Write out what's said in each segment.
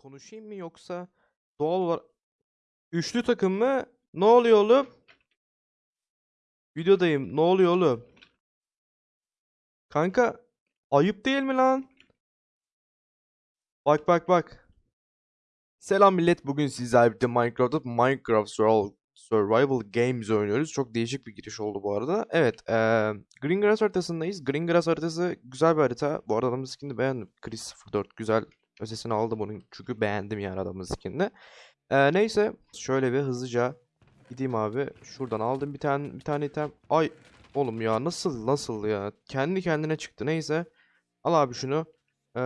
konuşayım mı yoksa doğal olarak üçlü takım mı? Ne oluyor oğlum? Videodayım. Ne oluyor oğlum? Kanka ayıp değil mi lan? Bak bak bak. Selam millet. Bugün sizlerle birlikte Minecraft'ta Minecraft Survival, Games oynuyoruz. Çok değişik bir giriş oldu bu arada. Evet, eee Green Grass haritasındayız. Green Grass haritası güzel bir harita. Bu arada adamın skinini beğendim. Chris 04 güzel ötesini aldım onun. Çünkü beğendim yani adamın skinini. Eee, neyse, şöyle bir hızlıca gideyim abi. Şuradan aldım bir tane bir tane item. Ay oğlum ya nasıl nasıl ya? Kendi kendine çıktı. Neyse. Al abi şunu. Ee,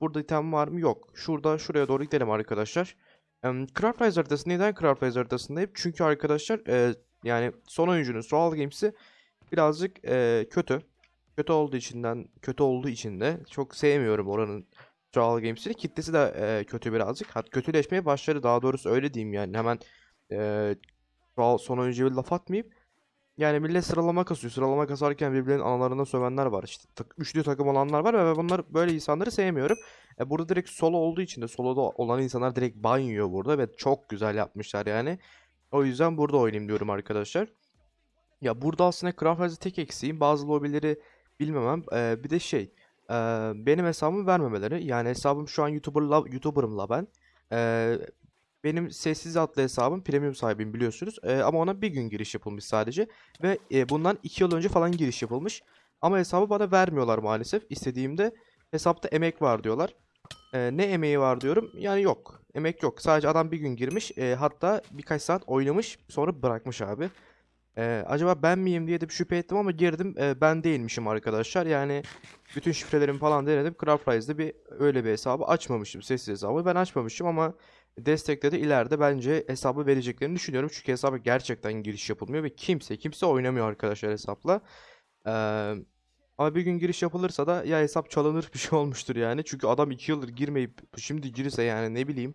burada item var mı? Yok. Şurada şuraya doğru gidelim arkadaşlar. Em, Craft neden Craft Rise haritasındayım? Çünkü arkadaşlar e, yani son oyuncunun Soul Games'i birazcık e, kötü. Kötü olduğu içinden kötü olduğu için de çok sevmiyorum oranın Soul Games'ini. Kitlesi de e, kötü birazcık. Hat kötüleşmeye başladı daha doğrusu öyle diyeyim yani. Hemen e, Soul- son oyuncuya laf atmayayım. Yani millet sıralama kasıyor. Sıralama kasarken birbirlerinin analarına sövenler var. İşte tak- üçlü takım olanlar var ve bunlar böyle insanları sevmiyorum. E burada direkt solo olduğu için de soloda olan insanlar direkt ban yiyor burada ve çok güzel yapmışlar yani. O yüzden burada oynayayım diyorum arkadaşlar. Ya burada aslında Craft tek eksiğim. Bazı lobileri bilmemem. E, bir de şey. E, benim hesabımı vermemeleri. Yani hesabım şu an YouTuber'la, YouTuber'ımla ben. E, benim sessiz adlı hesabım premium sahibiyim biliyorsunuz. Ee, ama ona bir gün giriş yapılmış sadece. Ve e, bundan 2 yıl önce falan giriş yapılmış. Ama hesabı bana vermiyorlar maalesef. İstediğimde hesapta emek var diyorlar. Ee, ne emeği var diyorum. Yani yok. Emek yok. Sadece adam bir gün girmiş. e, hatta birkaç saat oynamış. Sonra bırakmış abi. Ee, acaba ben miyim diye de bir şüphe ettim ama girdim. e, ben değilmişim arkadaşlar. Yani bütün şifrelerimi falan denedim. Craft Rise'de bir öyle bir hesabı açmamışım. Sessiz hesabı. Ben açmamışım ama destekledi. ileride bence hesabı vereceklerini düşünüyorum. Çünkü hesaba gerçekten giriş yapılmıyor ve kimse kimse oynamıyor arkadaşlar hesapla. Ee, ama bir gün giriş yapılırsa da ya hesap çalınır bir şey olmuştur yani. Çünkü adam 2 yıldır girmeyip şimdi girirse yani ne bileyim.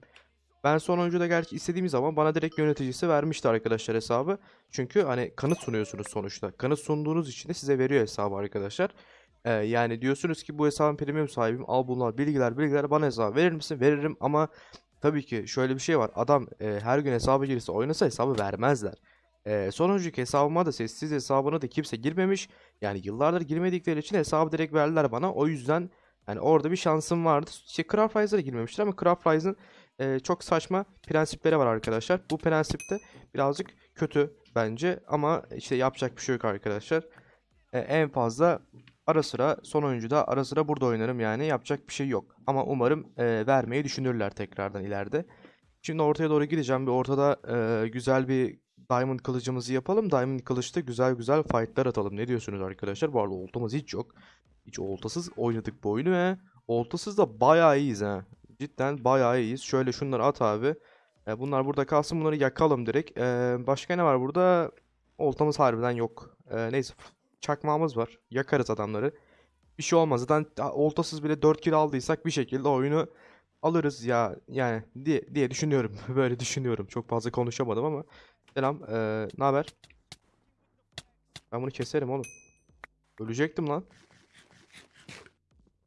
Ben son oyuncuda gerçi istediğim zaman bana direkt yöneticisi vermişti arkadaşlar hesabı. Çünkü hani kanıt sunuyorsunuz sonuçta. Kanıt sunduğunuz için de size veriyor hesabı arkadaşlar. Ee, yani diyorsunuz ki bu hesabın premium sahibim. Al bunlar bilgiler bilgiler bana hesabı verir misin? Veririm ama Tabii ki şöyle bir şey var. Adam e, her gün hesabı girse oynasa hesabı vermezler. E, son önceki hesabıma da sessiz hesabına da kimse girmemiş. Yani yıllardır girmedikleri için hesabı direkt verdiler bana. O yüzden yani orada bir şansım vardı. İşte Craft Rise'a da girmemiştir ama Craft Rise'ın e, çok saçma prensipleri var arkadaşlar. Bu prensip de birazcık kötü bence ama işte yapacak bir şey yok arkadaşlar. E, en fazla ara sıra son oyuncuda ara sıra burada oynarım yani yapacak bir şey yok. Ama umarım e, vermeyi düşünürler tekrardan ileride. Şimdi ortaya doğru gideceğim. Bir ortada e, güzel bir Diamond kılıcımızı yapalım. Diamond kılıçta güzel güzel fightlar atalım. Ne diyorsunuz arkadaşlar? Bu arada oltamız hiç yok. Hiç oltasız oynadık bu oyunu ve oltasız da bayağı iyiyiz ha. Cidden bayağı iyiyiz. Şöyle şunları at abi. E, bunlar burada kalsın. Bunları yakalım direkt. E, başka ne var burada? Oltamız harbiden yok. E, neyse çakmağımız var. Yakarız adamları. Bir şey olmaz. Zaten oltasız bile 4 kill aldıysak bir şekilde oyunu alırız ya yani diye, diye düşünüyorum. Böyle düşünüyorum. Çok fazla konuşamadım ama. Selam. Ee, ne haber? Ben bunu keserim oğlum. Ölecektim lan.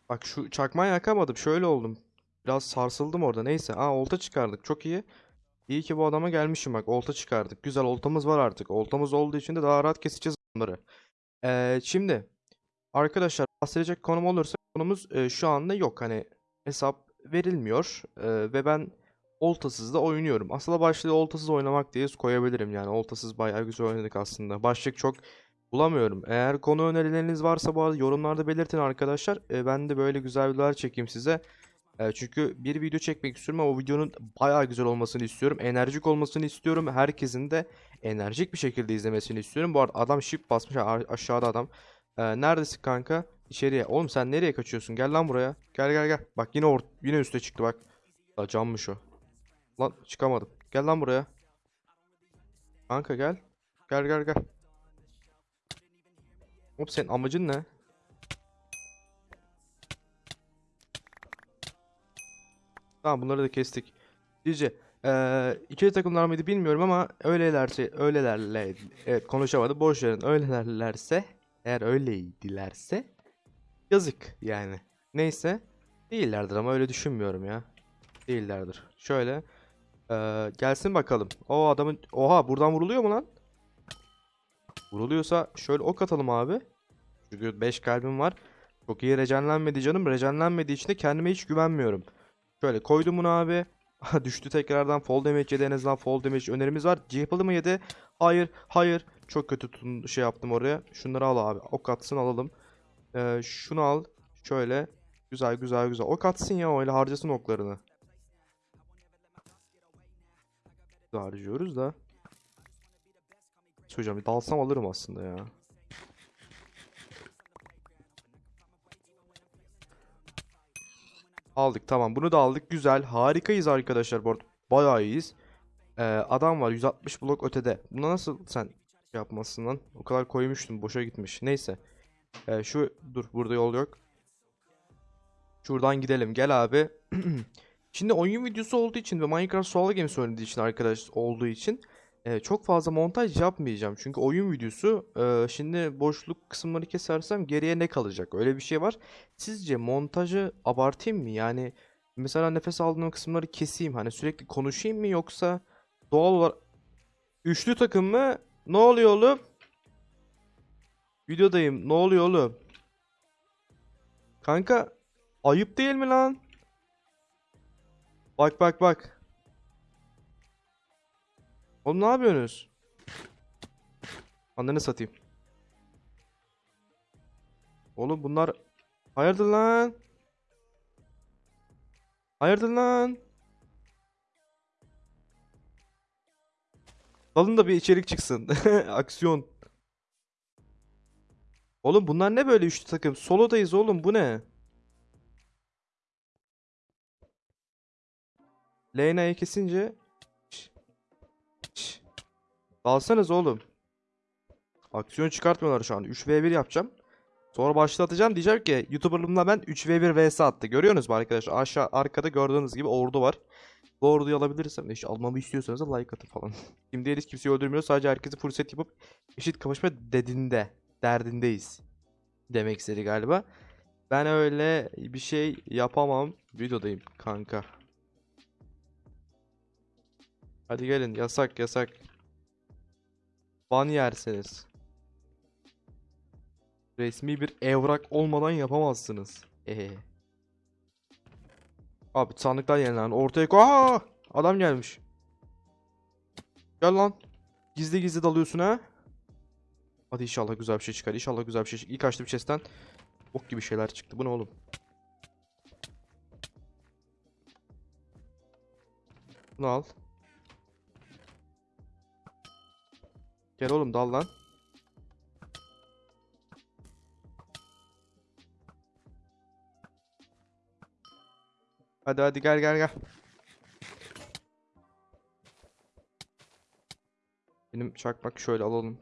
Bak şu çakmağı yakamadım. Şöyle oldum. Biraz sarsıldım orada. Neyse. Aa olta çıkardık. Çok iyi. İyi ki bu adama gelmişim bak. Olta çıkardık. Güzel oltamız var artık. Oltamız olduğu için de daha rahat keseceğiz onları. Ee, şimdi arkadaşlar bahsedecek konum olursa konumuz e, şu anda yok. Hani hesap verilmiyor e, ve ben oltasız da oynuyorum. Aslında başlığı oltasız oynamak diye koyabilirim yani. Oltasız bayağı güzel oynadık aslında. Başlık çok bulamıyorum. Eğer konu önerileriniz varsa bu arada yorumlarda belirtin arkadaşlar. E, ben de böyle güzel videolar çekeyim size. E, çünkü bir video çekmek istiyorum ama o videonun bayağı güzel olmasını istiyorum. Enerjik olmasını istiyorum. Herkesin de enerjik bir şekilde izlemesini istiyorum. Bu arada adam shift basmış aşağıda adam. Ee, neredesin kanka? İçeriye. Oğlum sen nereye kaçıyorsun? Gel lan buraya. Gel gel gel. Bak yine or yine üste çıktı bak. La cammış o. Lan çıkamadım. Gel lan buraya. Kanka gel. Gel gel gel. Oğlum senin amacın ne? Tamam bunları da kestik. Sizce eee ikili takımlar mıydı bilmiyorum ama öylelerse öylelerle evet konuşamadım boş verin öylelerlerse eğer öyleydilerse yazık yani. Neyse değillerdir ama öyle düşünmüyorum ya. Değillerdir. Şöyle. eee, gelsin bakalım. O adamın... Oha buradan vuruluyor mu lan? Vuruluyorsa şöyle ok atalım abi. Çünkü 5 kalbim var. Çok iyi rejenlenmedi canım. Rejenlenmediği için de kendime hiç güvenmiyorum. Şöyle koydum bunu abi. Düştü tekrardan. Fall damage yedi. En azından fall damage önerimiz var. Yapıldı mı yedi? Hayır. Hayır. Çok kötü tun şey yaptım oraya. Şunları al abi. Ok atsın alalım. Ee, şunu al. Şöyle. Güzel güzel güzel. Ok atsın ya öyle harcasın oklarını. Harcıyoruz da. Söyleyeceğim bir dalsam alırım aslında ya. Aldık tamam. Bunu da aldık. Güzel. Harikayız arkadaşlar. Bu arada bayağı iyiyiz. Ee, adam var 160 blok ötede. Buna nasıl sen şey yapmasın lan? O kadar koymuştum boşa gitmiş. Neyse. Ee, şu dur burada yol yok. Şuradan gidelim. Gel abi. Şimdi oyun videosu olduğu için ve Minecraft Survival Games söylediği için arkadaş olduğu için e, çok fazla montaj yapmayacağım. Çünkü oyun videosu e, şimdi boşluk kısımları kesersem geriye ne kalacak? Öyle bir şey var. Sizce montajı abartayım mı? Yani mesela nefes aldığım kısımları keseyim. Hani sürekli konuşayım mı yoksa doğal olarak üçlü takım mı? Ne oluyor oğlum? Videodayım. Ne oluyor oğlum? Kanka ayıp değil mi lan? Bak bak bak. Oğlum ne yapıyorsunuz? Ananı satayım. Oğlum bunlar hayırdır lan? Hayırdır lan? Alın da bir içerik çıksın. Aksiyon. Oğlum bunlar ne böyle üçlü takım? Solodayız oğlum bu ne? Leyna'yı kesince. Dalsanız oğlum. Aksiyon çıkartmıyorlar şu an. 3v1 yapacağım. Sonra başlatacağım. Diyeceğim ki YouTuber'lığımda ben 3v1 vs attı. Görüyorsunuz mu arkadaşlar? Aşağı arkada gördüğünüz gibi ordu var. Bu orduyu alabilirsem işte almamı istiyorsanız da like atın falan. Şimdi hiç kimseyi öldürmüyor. Sadece herkesi set yapıp eşit kapışma dedinde. Derdindeyiz. Demek istedi galiba. Ben öyle bir şey yapamam. Videodayım kanka. Hadi gelin yasak yasak. Ban yersiniz. Resmi bir evrak olmadan yapamazsınız. Ee. Abi sandıklar yenilen ortaya koy. Aa! Adam gelmiş. Gel lan. Gizli gizli dalıyorsun ha. Hadi inşallah güzel bir şey çıkar. İnşallah güzel bir şey çıkar. İlk açtığım chest'ten ok gibi şeyler çıktı. Bu ne oğlum? Bunu al. Gel oğlum dal lan. Hadi hadi gel gel gel. Benim çakmak şöyle alalım.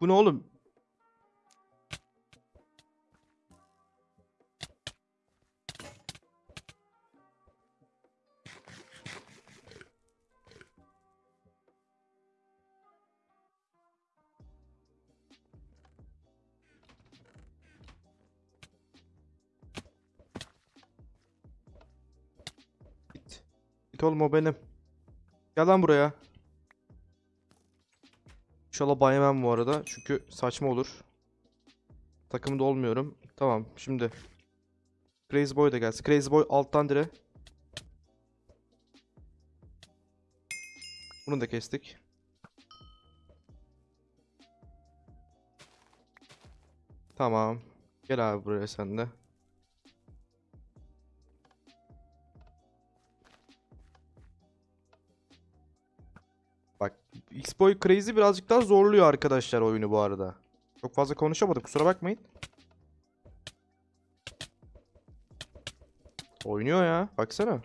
Bu ne oğlum? Git oğlum o benim. Gel lan buraya. İnşallah ban yemem bu arada. Çünkü saçma olur. Takımda olmuyorum. Tamam şimdi. Crazy Boy da gelsin. Crazy Boy alttan dire. Bunu da kestik. Tamam. Gel abi buraya sen de. X-Boy Crazy birazcık daha zorluyor arkadaşlar oyunu bu arada. Çok fazla konuşamadım kusura bakmayın. Oynuyor ya baksana.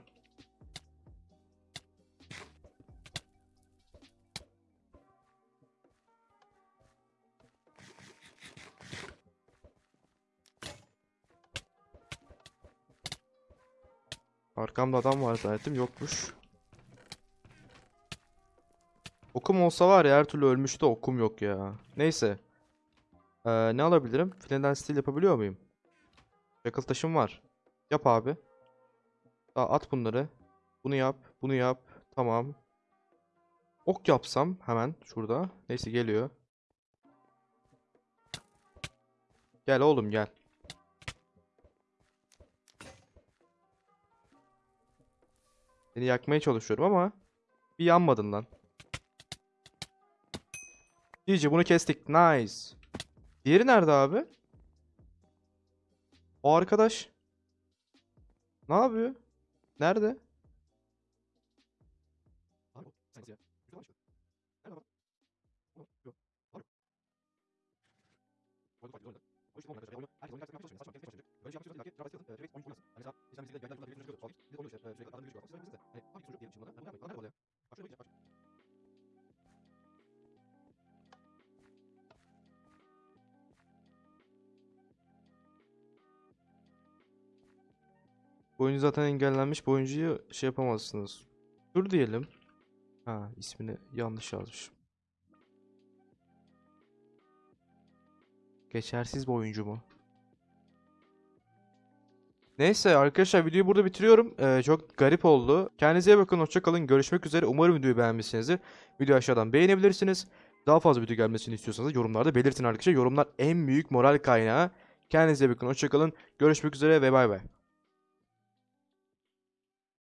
Arkamda adam var zannettim yokmuş. Okum olsa var ya her türlü ölmüştü okum yok ya. Neyse. Ee, ne alabilirim? Flint and Steel yapabiliyor muyum? Çakıl taşım var. Yap abi. Daha at bunları. Bunu yap. Bunu yap. Tamam. Ok yapsam hemen şurada. Neyse geliyor. Gel oğlum gel. Seni yakmaya çalışıyorum ama bir yanmadın lan. İyice bunu kestik. Nice. Diğeri nerede abi? O arkadaş. Ne yapıyor? Nerede? Bu oyuncu zaten engellenmiş. Bu oyuncuyu şey yapamazsınız. Dur diyelim. Ha ismini yanlış yazmışım. Geçersiz bir oyuncu mu? Neyse arkadaşlar videoyu burada bitiriyorum. Ee, çok garip oldu. Kendinize iyi bakın. Hoşça kalın. Görüşmek üzere. Umarım videoyu beğenmişsinizdir. Videoyu aşağıdan beğenebilirsiniz. Daha fazla video gelmesini istiyorsanız yorumlarda belirtin arkadaşlar. Yorumlar en büyük moral kaynağı. Kendinize iyi bakın. Hoşça kalın. Görüşmek üzere ve bay bay.